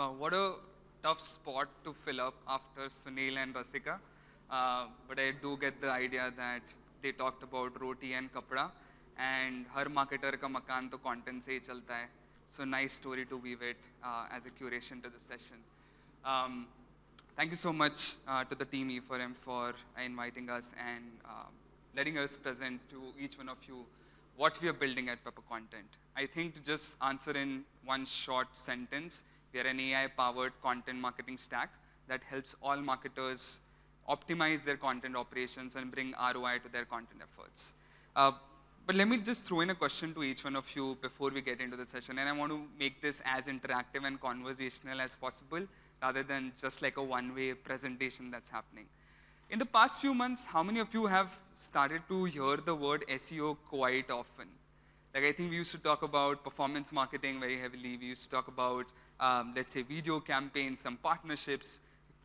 Wow, what a tough spot to fill up after Sunil and Rasika. Uh, but I do get the idea that they talked about roti and kapda and her marketer ka makan to content se chalta hai. So nice story to weave it uh, as a curation to the session. Um, thank you so much uh, to the team E4M for inviting us and uh, letting us present to each one of you what we are building at Pepper Content. I think to just answer in one short sentence, we are an AI-powered content marketing stack that helps all marketers optimize their content operations and bring ROI to their content efforts. Uh, but let me just throw in a question to each one of you before we get into the session. And I want to make this as interactive and conversational as possible rather than just like a one-way presentation that's happening. In the past few months, how many of you have started to hear the word SEO quite often? Like I think we used to talk about performance marketing very heavily. We used to talk about, um, let's say, video campaigns, some partnerships,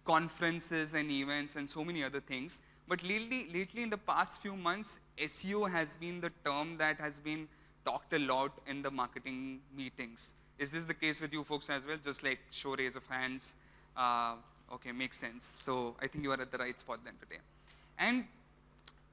conferences and events, and so many other things. But lately, lately in the past few months, SEO has been the term that has been talked a lot in the marketing meetings. Is this the case with you folks as well? Just like show raise of hands. Uh, okay, makes sense. So I think you are at the right spot then today. And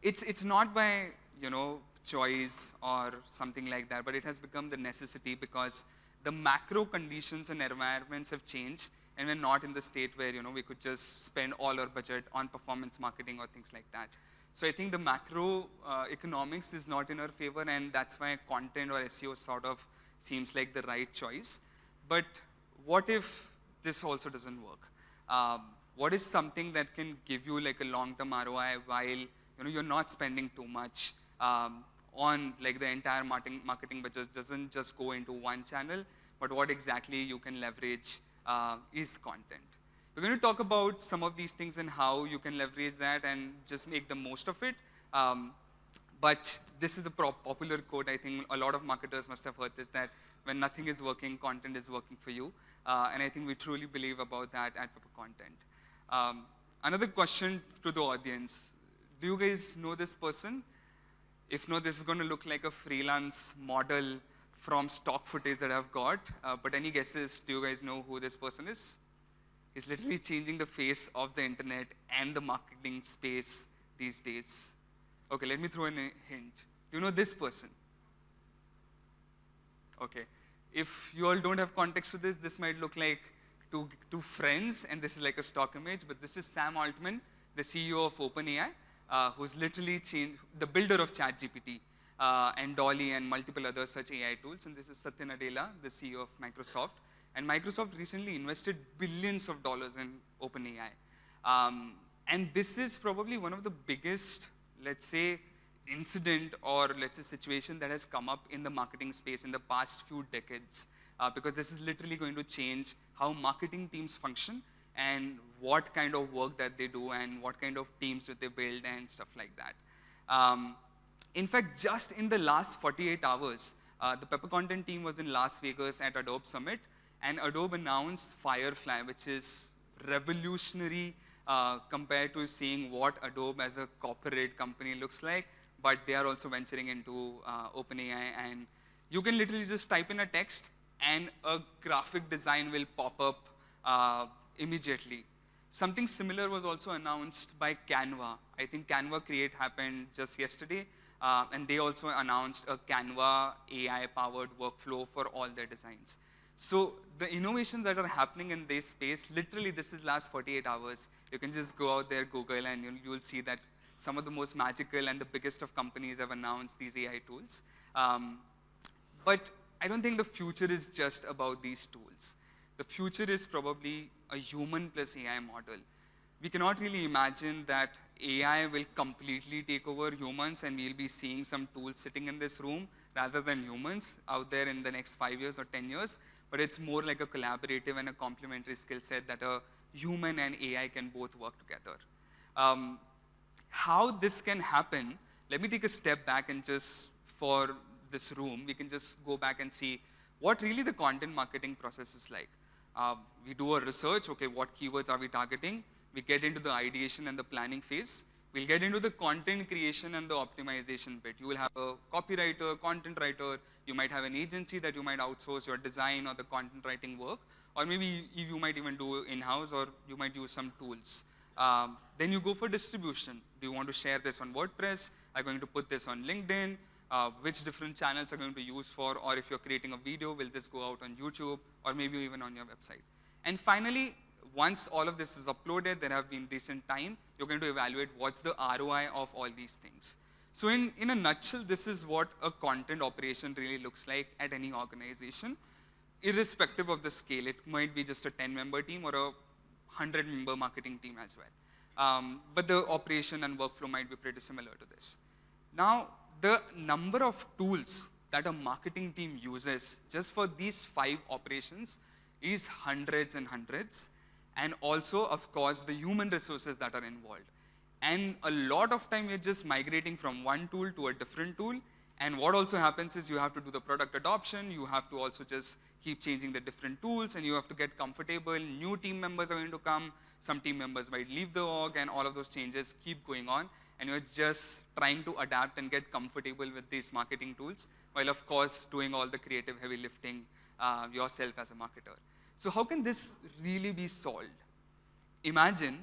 it's, it's not by, you know, choice or something like that, but it has become the necessity because the macro conditions and environments have changed and we're not in the state where you know we could just spend all our budget on performance marketing or things like that. So I think the macro uh, economics is not in our favor and that's why content or SEO sort of seems like the right choice. But what if this also doesn't work? Um, what is something that can give you like a long-term ROI while you know you're not spending too much um, on like the entire marketing marketing budget doesn't just go into one channel, but what exactly you can leverage uh, is content. We're going to talk about some of these things and how you can leverage that and just make the most of it. Um, but this is a popular quote. I think a lot of marketers must have heard this, that when nothing is working, content is working for you. Uh, and I think we truly believe about that at Pepper Content. Um, another question to the audience. Do you guys know this person? If no, this is going to look like a freelance model from stock footage that I've got. Uh, but any guesses, do you guys know who this person is? He's literally changing the face of the internet and the marketing space these days. Okay, let me throw in a hint. Do you know this person? Okay. If you all don't have context to this, this might look like two, two friends, and this is like a stock image, but this is Sam Altman, the CEO of OpenAI, uh, who's literally changed, the builder of ChatGPT uh, and DALL-E and multiple other such AI tools. And this is Satya Nadella, the CEO of Microsoft. And Microsoft recently invested billions of dollars in OpenAI. Um, and this is probably one of the biggest, let's say, incident or let's say situation that has come up in the marketing space in the past few decades. Uh, because this is literally going to change how marketing teams function and what kind of work that they do and what kind of teams that they build and stuff like that. Um, in fact, just in the last 48 hours, uh, the Pepper Content team was in Las Vegas at Adobe Summit, and Adobe announced Firefly, which is revolutionary uh, compared to seeing what Adobe as a corporate company looks like, but they are also venturing into uh, OpenAI, and you can literally just type in a text, and a graphic design will pop up uh, immediately. Something similar was also announced by Canva. I think Canva Create happened just yesterday. Uh, and they also announced a Canva AI-powered workflow for all their designs. So the innovations that are happening in this space, literally this is last 48 hours. You can just go out there, Google, and you'll, you'll see that some of the most magical and the biggest of companies have announced these AI tools. Um, but I don't think the future is just about these tools. The future is probably a human plus AI model. We cannot really imagine that AI will completely take over humans and we'll be seeing some tools sitting in this room rather than humans out there in the next five years or 10 years, but it's more like a collaborative and a complementary skill set that a human and AI can both work together. Um, how this can happen, let me take a step back and just for this room, we can just go back and see what really the content marketing process is like. Uh, we do a research, okay, what keywords are we targeting? we get into the ideation and the planning phase. We'll get into the content creation and the optimization bit. You will have a copywriter, content writer, you might have an agency that you might outsource your design or the content writing work, or maybe you might even do in-house, or you might use some tools. Um, then you go for distribution. Do you want to share this on WordPress? Are you going to put this on LinkedIn? Uh, which different channels are going to be used for, or if you're creating a video, will this go out on YouTube, or maybe even on your website? And finally, once all of this is uploaded, there have been decent time, you're going to evaluate what's the ROI of all these things. So in, in a nutshell, this is what a content operation really looks like at any organization, irrespective of the scale. It might be just a 10-member team or a 100-member marketing team as well. Um, but the operation and workflow might be pretty similar to this. Now, the number of tools that a marketing team uses just for these five operations is hundreds and hundreds, and also, of course, the human resources that are involved. And a lot of time, you're just migrating from one tool to a different tool, and what also happens is you have to do the product adoption, you have to also just keep changing the different tools, and you have to get comfortable. New team members are going to come, some team members might leave the org, and all of those changes keep going on, and you're just trying to adapt and get comfortable with these marketing tools, while of course doing all the creative heavy lifting uh, yourself as a marketer. So how can this really be solved? Imagine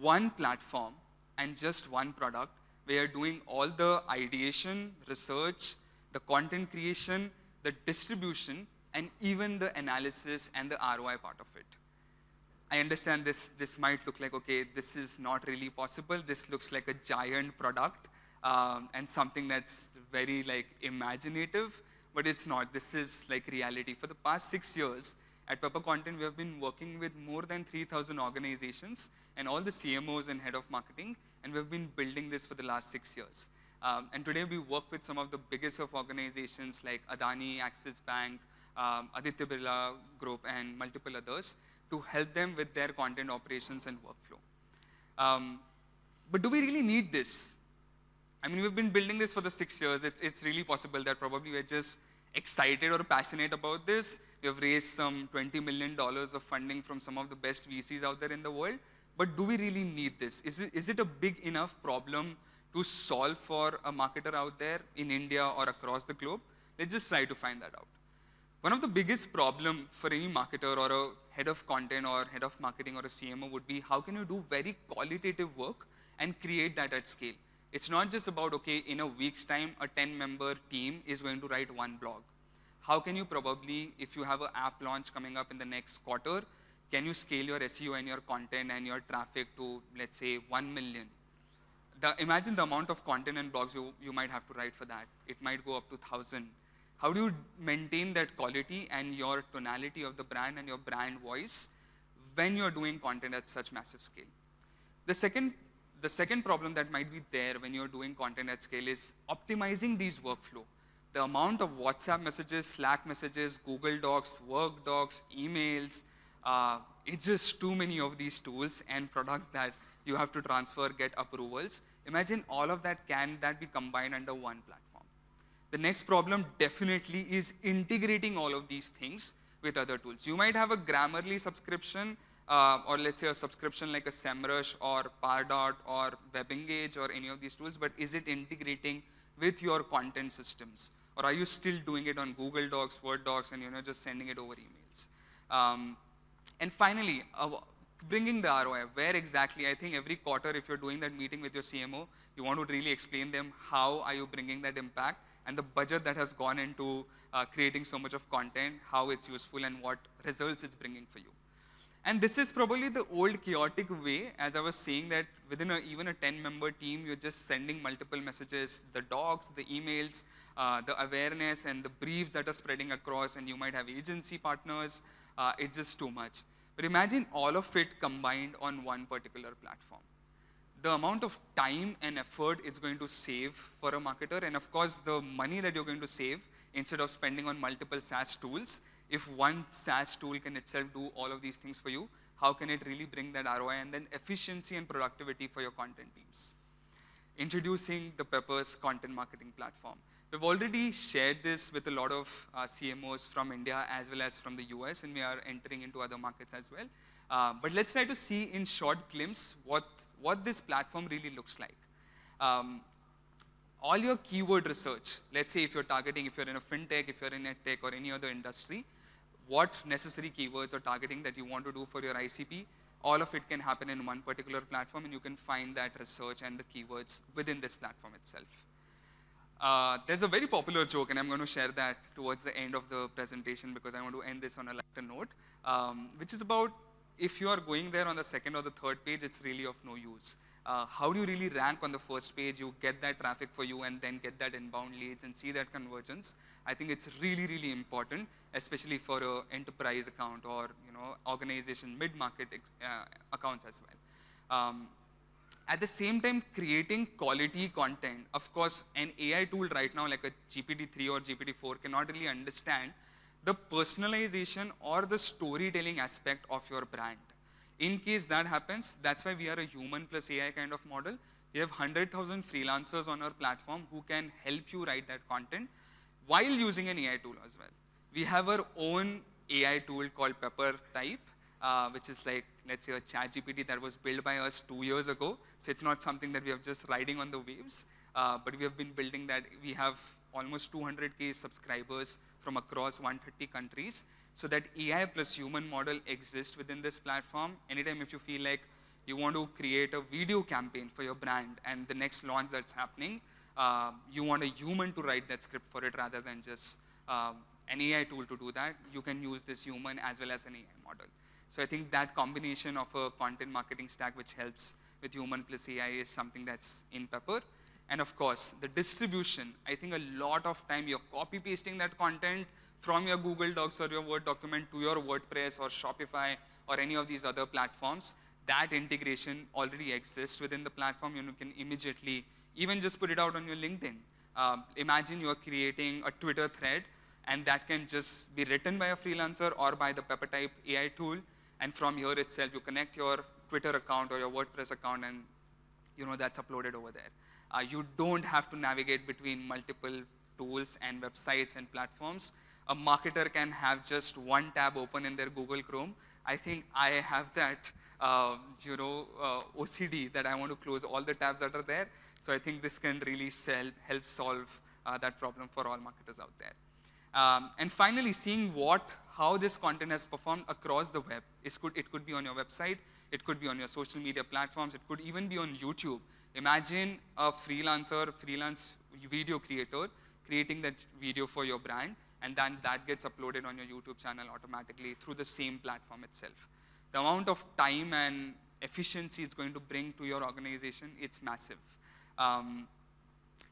one platform and just one product where you're doing all the ideation, research, the content creation, the distribution, and even the analysis and the ROI part of it. I understand this, this might look like, okay, this is not really possible. This looks like a giant product um, and something that's very like imaginative, but it's not. This is like reality. For the past six years, at Pepper Content, we have been working with more than 3,000 organizations and all the CMOs and head of marketing, and we've been building this for the last six years. Um, and today we work with some of the biggest of organizations like Adani, Axis Bank, um, Aditya Birla Group, and multiple others to help them with their content operations and workflow. Um, but do we really need this? I mean, we've been building this for the six years. It's, it's really possible that probably we're just excited or passionate about this. We have raised some $20 million of funding from some of the best VCs out there in the world. But do we really need this? Is it, is it a big enough problem to solve for a marketer out there in India or across the globe? Let's just try to find that out. One of the biggest problem for any marketer or a head of content or head of marketing or a CMO would be how can you do very qualitative work and create that at scale? It's not just about, okay, in a week's time, a 10-member team is going to write one blog. How can you probably, if you have an app launch coming up in the next quarter, can you scale your SEO and your content and your traffic to, let's say, 1 million? The, imagine the amount of content and blogs you, you might have to write for that. It might go up to 1,000. How do you maintain that quality and your tonality of the brand and your brand voice when you're doing content at such massive scale? The second the second problem that might be there when you're doing content at scale is optimizing these workflow. The amount of WhatsApp messages, Slack messages, Google Docs, Work Docs, emails, uh, it's just too many of these tools and products that you have to transfer, get approvals. Imagine all of that, can that be combined under one platform? The next problem definitely is integrating all of these things with other tools. You might have a Grammarly subscription uh, or let's say a subscription like a SEMrush or Pardot or WebEngage or any of these tools, but is it integrating with your content systems? Or are you still doing it on Google Docs, Word Docs, and you know just sending it over emails? Um, and finally, uh, bringing the ROI, where exactly, I think every quarter if you're doing that meeting with your CMO, you want to really explain them how are you bringing that impact and the budget that has gone into uh, creating so much of content, how it's useful and what results it's bringing for you. And this is probably the old chaotic way, as I was saying that within a, even a 10-member team, you're just sending multiple messages, the docs, the emails, uh, the awareness and the briefs that are spreading across, and you might have agency partners. Uh, it's just too much. But imagine all of it combined on one particular platform. The amount of time and effort it's going to save for a marketer, and of course, the money that you're going to save instead of spending on multiple SaaS tools, if one SaaS tool can itself do all of these things for you, how can it really bring that ROI and then efficiency and productivity for your content teams? Introducing the Peppers content marketing platform. We've already shared this with a lot of uh, CMOs from India as well as from the US, and we are entering into other markets as well. Uh, but let's try to see in short glimpse what, what this platform really looks like. Um, all your keyword research, let's say if you're targeting, if you're in a fintech, if you're in a tech or any other industry, what necessary keywords or targeting that you want to do for your ICP, all of it can happen in one particular platform and you can find that research and the keywords within this platform itself. Uh, there's a very popular joke, and I'm going to share that towards the end of the presentation because I want to end this on a lighter note, um, which is about if you are going there on the second or the third page, it's really of no use. Uh, how do you really rank on the first page? You get that traffic for you and then get that inbound leads and see that convergence. I think it's really, really important, especially for an enterprise account or you know organization mid-market uh, accounts as well. Um, at the same time, creating quality content. Of course, an AI tool right now, like a GPT-3 or GPT-4, cannot really understand the personalization or the storytelling aspect of your brand. In case that happens, that's why we are a human plus AI kind of model. We have 100,000 freelancers on our platform who can help you write that content while using an AI tool as well. We have our own AI tool called Pepper Type, uh, which is like, let's say, a chat GPT that was built by us two years ago. So it's not something that we are just riding on the waves, uh, but we have been building that. We have almost 200K subscribers from across 130 countries. So that AI plus human model exists within this platform. Anytime if you feel like you want to create a video campaign for your brand and the next launch that's happening, uh, you want a human to write that script for it rather than just uh, an AI tool to do that. You can use this human as well as an AI model. So I think that combination of a content marketing stack which helps with human plus AI is something that's in Pepper. And of course, the distribution. I think a lot of time you're copy pasting that content from your Google Docs or your Word document to your WordPress or Shopify or any of these other platforms. That integration already exists within the platform. You can immediately even just put it out on your LinkedIn. Uh, imagine you're creating a Twitter thread and that can just be written by a freelancer or by the PepperType AI tool and from here itself, you connect your Twitter account or your WordPress account and you know that's uploaded over there. Uh, you don't have to navigate between multiple tools and websites and platforms. A marketer can have just one tab open in their Google Chrome. I think I have that, uh, you know, uh, OCD that I want to close all the tabs that are there. So I think this can really sell, help solve uh, that problem for all marketers out there. Um, and finally, seeing what how this content has performed across the web. It could, it could be on your website, it could be on your social media platforms, it could even be on YouTube. Imagine a freelancer, freelance video creator creating that video for your brand, and then that gets uploaded on your YouTube channel automatically through the same platform itself. The amount of time and efficiency it's going to bring to your organization, it's massive. Um,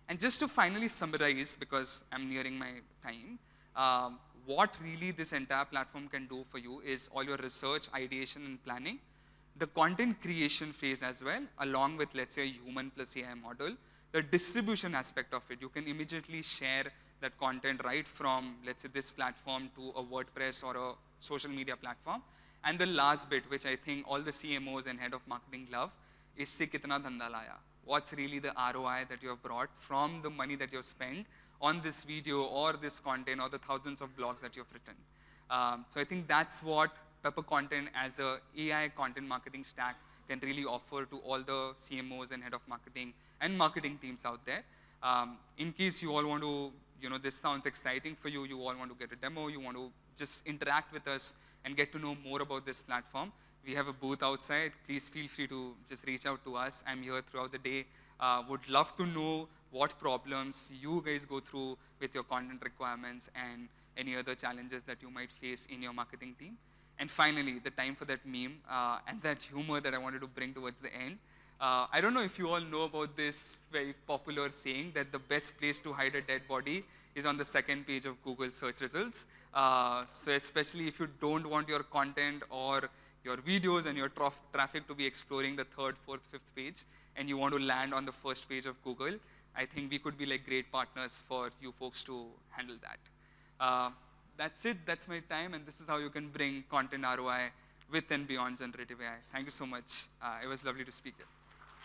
and just to finally summarize, because I'm nearing my time, um, what really this entire platform can do for you is all your research, ideation, and planning, the content creation phase as well, along with, let's say, a human plus AI model, the distribution aspect of it. You can immediately share that content right from, let's say, this platform to a WordPress or a social media platform. And the last bit, which I think all the CMOs and head of marketing love, is se kitna dhanda laya. What's really the ROI that you have brought from the money that you've spent on this video or this content or the thousands of blogs that you've written. Um, so I think that's what Pepper Content as a AI content marketing stack can really offer to all the CMOs and head of marketing and marketing teams out there. Um, in case you all want to, you know, this sounds exciting for you, you all want to get a demo, you want to just interact with us and get to know more about this platform, we have a booth outside. Please feel free to just reach out to us. I'm here throughout the day. Uh, would love to know what problems you guys go through with your content requirements and any other challenges that you might face in your marketing team. And finally, the time for that meme uh, and that humor that I wanted to bring towards the end. Uh, I don't know if you all know about this very popular saying that the best place to hide a dead body is on the second page of Google search results. Uh, so especially if you don't want your content or your videos and your tra traffic to be exploring the third, fourth, fifth page, and you want to land on the first page of Google, I think we could be like great partners for you folks to handle that. Uh, that's it, that's my time, and this is how you can bring content ROI with and beyond generative AI. Thank you so much. Uh, it was lovely to speak here.